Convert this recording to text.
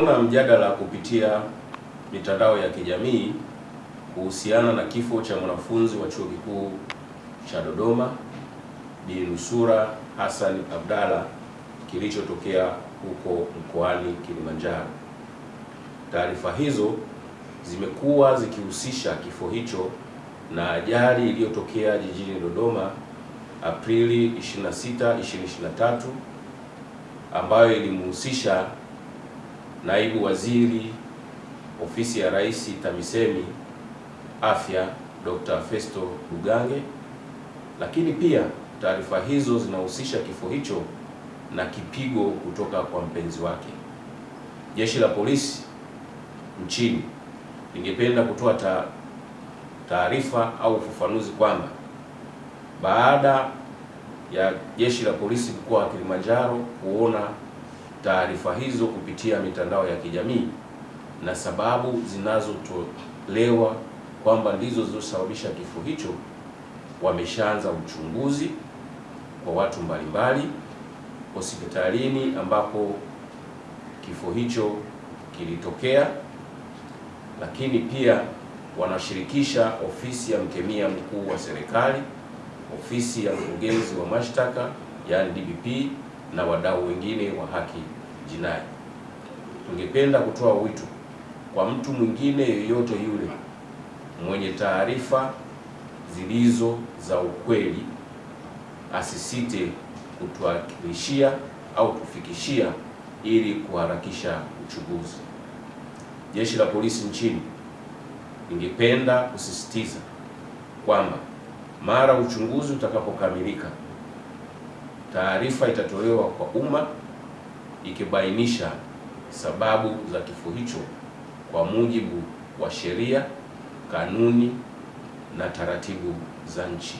Kuna mjadala kupitia mitandao ya kijamii kuhusiana na kifo cha mwanafunzi wa Chuo Kikuu cha Dodoma Bi Nusura Hassan Abdalla kilichotokea huko mkoani Kilimanjaro. Taarifa hizo zimekuwa zikihusisha kifo hicho na ajali iliyotokea jijini Dodoma Aprili 26, 2023 ambayo ilimhusisha Naibu Waziri Ofisi ya Rais TAMISEMI Afya Dr. Festo lugange lakini pia taarifa hizo zinahusisha kifo hicho na kipigo kutoka kwa mpenzi wake. Jeshi la Polisi nchini lingependa kutoa taarifa au ufafanuzi kwamba baada ya Jeshi la Polisi mkoa wa Kilimanjaro kuona taarifa hizo kupitia mitandao ya kijamii na sababu zinazotolewa kwamba ndizo zilizosababisha kifo hicho, wameshaanza uchunguzi kwa watu mbalimbali hospitalini ambapo kifo hicho kilitokea, lakini pia wanashirikisha ofisi ya mkemia mkuu wa serikali, ofisi ya mkurugenzi wa mashtaka yaani DPP na wadau wengine wa haki jinai. Tungependa kutoa wito kwa mtu mwingine yoyote yule mwenye taarifa zilizo za ukweli asisite kutuakilishia au kufikishia ili kuharakisha uchunguzi. Jeshi la Polisi nchini lingependa kusisitiza kwamba mara uchunguzi utakapokamilika, taarifa itatolewa kwa umma ikibainisha sababu za kifo hicho kwa mujibu wa sheria, kanuni na taratibu za nchi.